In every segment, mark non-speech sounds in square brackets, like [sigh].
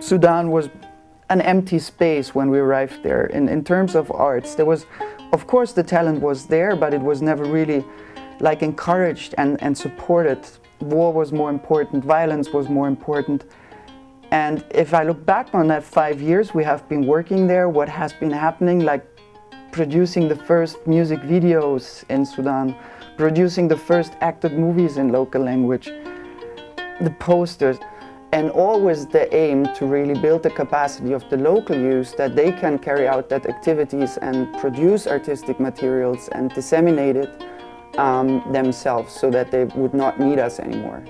Sudan was an empty space when we arrived there. In, in terms of arts, there was, of course the talent was there, but it was never really like encouraged and, and supported. War was more important, violence was more important. And if I look back on that five years we have been working there, what has been happening, like producing the first music videos in Sudan, producing the first acted movies in local language, the posters, and always the aim to really build the capacity of the local youth that they can carry out that activities and produce artistic materials and disseminate it um, themselves so that they would not need us anymore.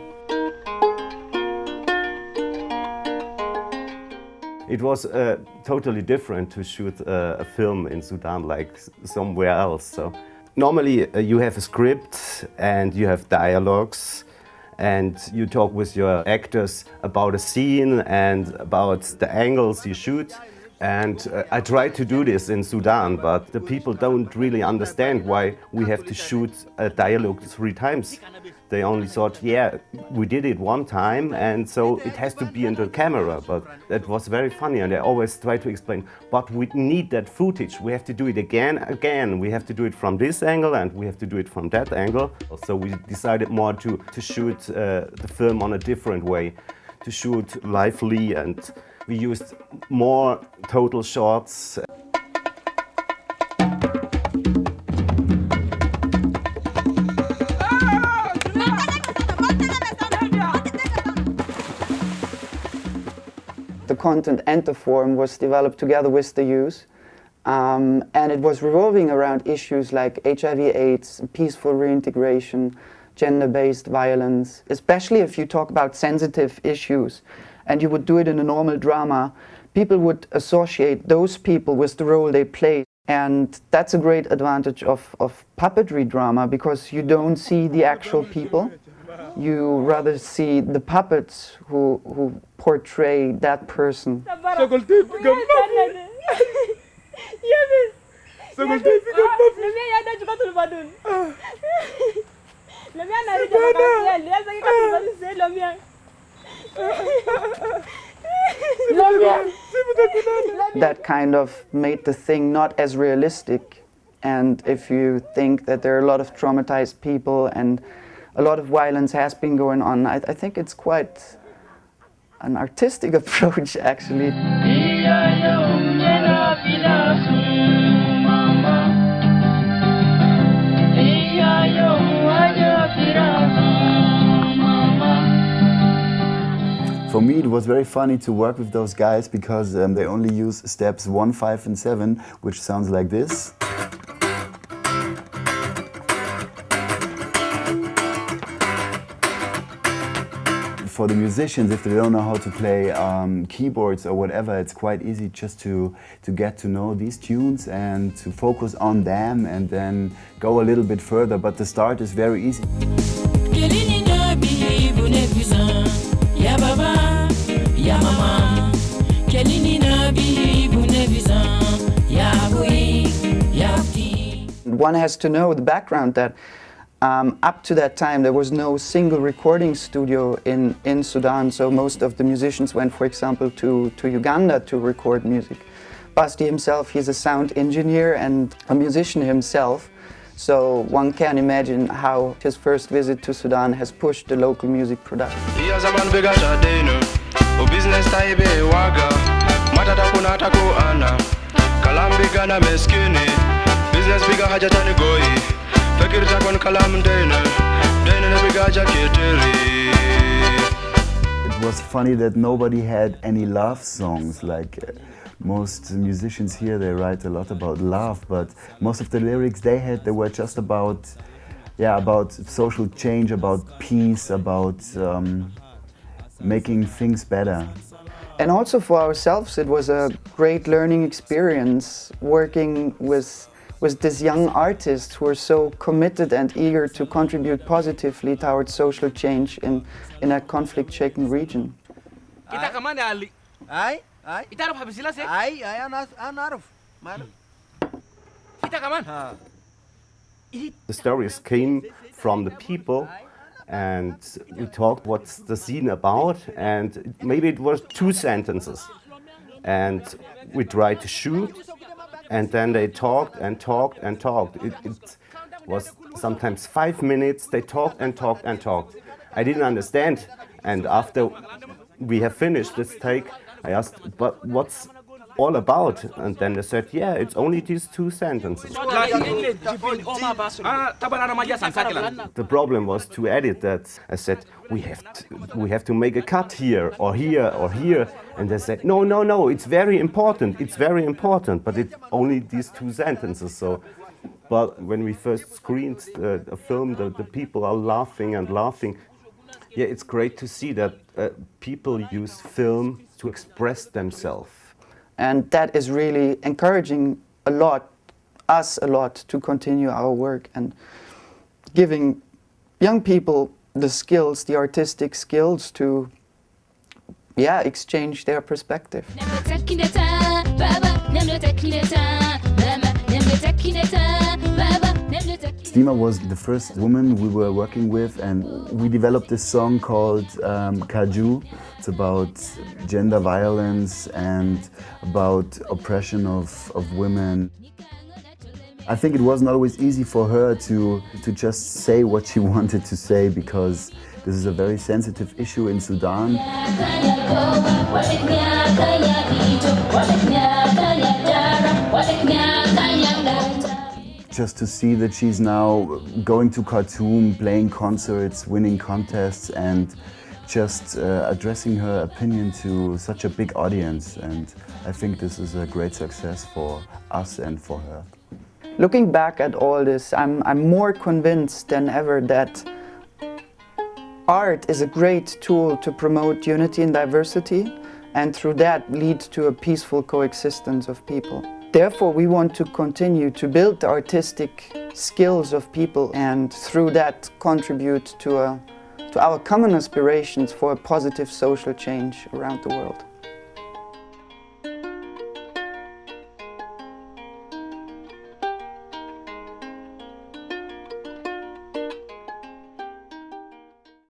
It was uh, totally different to shoot uh, a film in Sudan like somewhere else. So normally uh, you have a script and you have dialogues and you talk with your actors about a scene and about the angles you shoot. And uh, I tried to do this in Sudan, but the people don't really understand why we have to shoot a dialogue three times. They only thought, yeah, we did it one time, and so it has to be in the camera. But that was very funny, and I always try to explain, but we need that footage. We have to do it again, again. We have to do it from this angle, and we have to do it from that angle. So we decided more to, to shoot uh, the film on a different way, to shoot lively and we used more total shots. The content and the form was developed together with the youth. Um, and it was revolving around issues like HIV AIDS, peaceful reintegration, gender-based violence, especially if you talk about sensitive issues and you would do it in a normal drama, people would associate those people with the role they play. And that's a great advantage of, of puppetry drama because you don't see the actual people. You rather see the puppets who, who portray that person. [laughs] that kind of made the thing not as realistic. And if you think that there are a lot of traumatized people and a lot of violence has been going on, I, I think it's quite an artistic [laughs] approach actually. Me, it was very funny to work with those guys because um, they only use steps 1, 5 and 7, which sounds like this. for the musicians, if they don't know how to play um, keyboards or whatever, it's quite easy just to, to get to know these tunes and to focus on them and then go a little bit further. But the start is very easy. One has to know the background that um, up to that time there was no single recording studio in, in Sudan, so most of the musicians went, for example, to, to Uganda to record music. Basti himself, he's a sound engineer and a musician himself, so one can imagine how his first visit to Sudan has pushed the local music production. It was funny that nobody had any love songs. Like uh, most musicians here they write a lot about love but most of the lyrics they had they were just about yeah about social change about peace about um, making things better. And also for ourselves it was a great learning experience working with with these young artists who are so committed and eager to contribute positively towards social change in, in a conflict-shaken region. Kita kemana Ali? Ay, ay. Kita harus habis jelas ya? Ay, ay, anak, anak, Kita kemana? The stories came from the people and we talked what's the scene about and maybe it was two sentences and we tried to shoot and then they talked and talked and talked. It, it was sometimes five minutes, they talked and talked and talked. I didn't understand and after we have finished this take, I asked, but what's all about? And then they said, yeah, it's only these two sentences. The problem was to edit that. I said, we have to, we have to make a cut here or here or here. And they said, no, no, no, it's very important. It's very important, but it's only these two sentences. So, but when we first screened the, a film, the, the people are laughing and laughing. Yeah, it's great to see that uh, people use film to express themselves. And that is really encouraging a lot, us a lot, to continue our work and giving young people the skills, the artistic skills to, yeah, exchange their perspective. Stima was the first woman we were working with and we developed this song called um, Kaju. It's about gender violence and about oppression of, of women. I think it wasn't always easy for her to, to just say what she [laughs] wanted to say because this is a very sensitive issue in Sudan. Just to see that she's now going to Khartoum, playing concerts, winning contests and just uh, addressing her opinion to such a big audience and I think this is a great success for us and for her. Looking back at all this, I'm, I'm more convinced than ever that art is a great tool to promote unity and diversity and through that lead to a peaceful coexistence of people. Therefore, we want to continue to build the artistic skills of people and through that contribute to, a, to our common aspirations for a positive social change around the world.